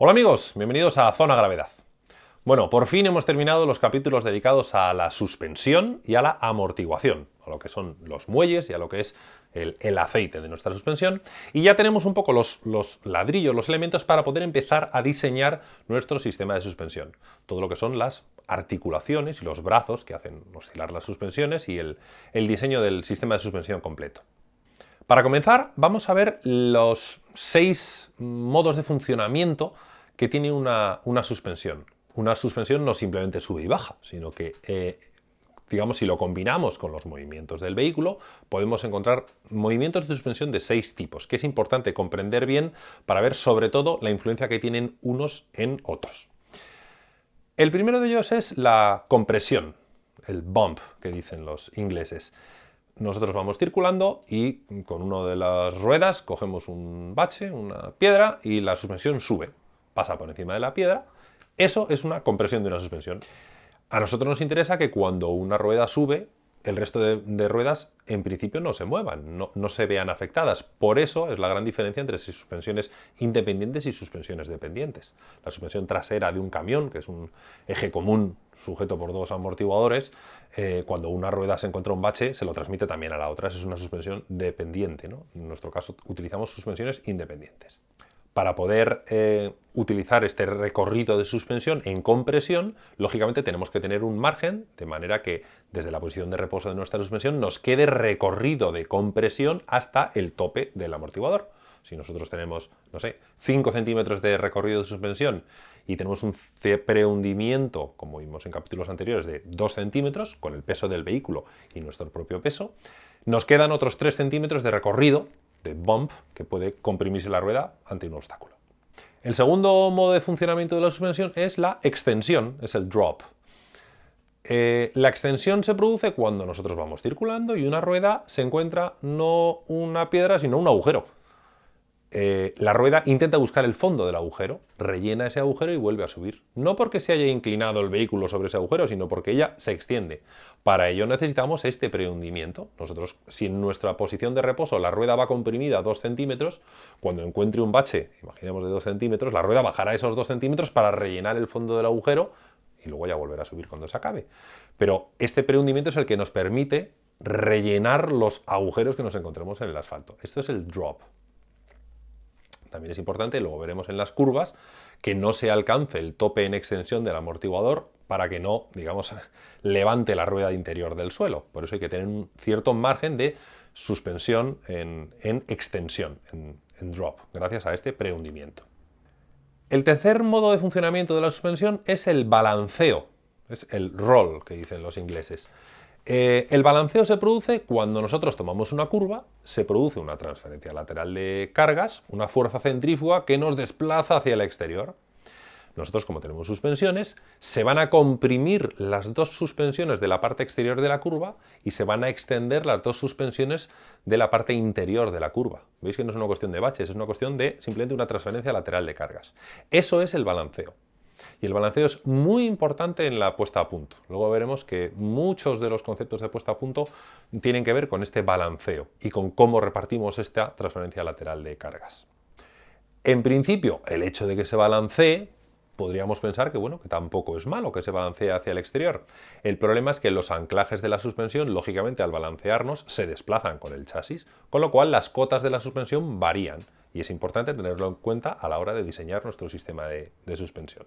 Hola amigos, bienvenidos a Zona Gravedad. Bueno, por fin hemos terminado los capítulos dedicados a la suspensión y a la amortiguación, a lo que son los muelles y a lo que es el, aceite de nuestra suspensión. Y ya tenemos un poco los, los, ladrillos, los elementos para poder empezar a diseñar nuestro sistema de suspensión. Todo lo que son las articulaciones y los brazos que hacen oscilar las suspensiones y el diseño del sistema de suspensión completo. Para comenzar, vamos a ver los seis modos de funcionamiento que tiene una, suspensión. Una suspensión no simplemente sube y baja, sino que, eh, digamos, si lo combinamos con los movimientos del vehículo, podemos encontrar movimientos de suspensión de seis tipos, que es importante comprender bien para ver sobre todo la influencia que tienen unos en otros. El primero de ellos es la compresión, el bump que dicen los ingleses nosotros vamos circulando y con una de las ruedas cogemos un bache, una piedra y la suspensión sube pasa por encima de la piedra, eso es una compresión de una suspensión. A nosotros nos interesa que cuando una rueda sube, el resto de, ruedas en principio no se muevan, no, se vean afectadas. Por eso es la gran diferencia entre suspensiones independientes y suspensiones dependientes. La suspensión trasera de un camión, que es un eje común sujeto por dos amortiguadores, eh, cuando una rueda se encuentra un bache, se lo transmite también a la otra. Esa es una suspensión dependiente. En nuestro caso utilizamos suspensiones independientes para poder eh, utilizar este recorrido de suspensión en compresión, lógicamente tenemos que tener un margen, de manera que desde la posición de reposo de nuestra suspensión nos quede recorrido de compresión hasta el tope del amortiguador. Si nosotros tenemos, no sé, 5 centímetros de recorrido de suspensión y tenemos un prehundimiento, como vimos en capítulos anteriores, de 2 centímetros, con el peso del vehículo y nuestro propio peso, nos quedan otros 3 centímetros de recorrido de bump que puede comprimirse la rueda ante un obstáculo. El segundo modo de funcionamiento de la suspensión es la extensión, es el drop. Eh, la extensión se produce cuando nosotros vamos circulando y una rueda se encuentra no una piedra sino un agujero. Eh, la rueda intenta buscar el fondo del agujero, rellena ese agujero y vuelve a subir. No porque se haya inclinado el vehículo sobre ese agujero, sino porque ella se extiende. Para ello necesitamos este prehundimiento. Nosotros, si en nuestra posición de reposo la rueda va comprimida a 2 centímetros, cuando encuentre un bache, imaginemos de 2 centímetros, la rueda bajará esos 2 centímetros para rellenar el fondo del agujero y luego ya volverá a subir cuando se acabe. Pero este prehundimiento es el que nos permite rellenar los agujeros que nos encontremos en el asfalto. Esto es el drop. También es importante, luego veremos en las curvas, que no se alcance el tope en extensión del amortiguador para que no, digamos, levante la rueda interior del suelo. Por eso hay que tener un cierto margen de suspensión en, extensión, en, en drop, gracias a este prehundimiento. El tercer modo de funcionamiento de la suspensión es el balanceo, es el roll que dicen los ingleses. Eh, el balanceo se produce cuando nosotros tomamos una curva, se produce una transferencia lateral de cargas, una fuerza centrífuga que nos desplaza hacia el exterior. Nosotros, como tenemos suspensiones, se van a comprimir las dos suspensiones de la parte exterior de la curva y se van a extender las dos suspensiones de la parte interior de la curva. Veis que no es una cuestión de baches, es una cuestión de simplemente una transferencia lateral de cargas. Eso es el balanceo. Y el balanceo es muy importante en la puesta a punto. Luego veremos que muchos de los conceptos de puesta a punto tienen que ver con este balanceo y con cómo repartimos esta transferencia lateral de cargas. En principio, el hecho de que se balancee podríamos pensar que, bueno, que tampoco es malo que se balancee hacia el exterior. El problema es que los anclajes de la suspensión, lógicamente al balancearnos, se desplazan con el chasis, con lo cual las cotas de la suspensión varían y es importante tenerlo en cuenta a la hora de diseñar nuestro sistema de suspensión.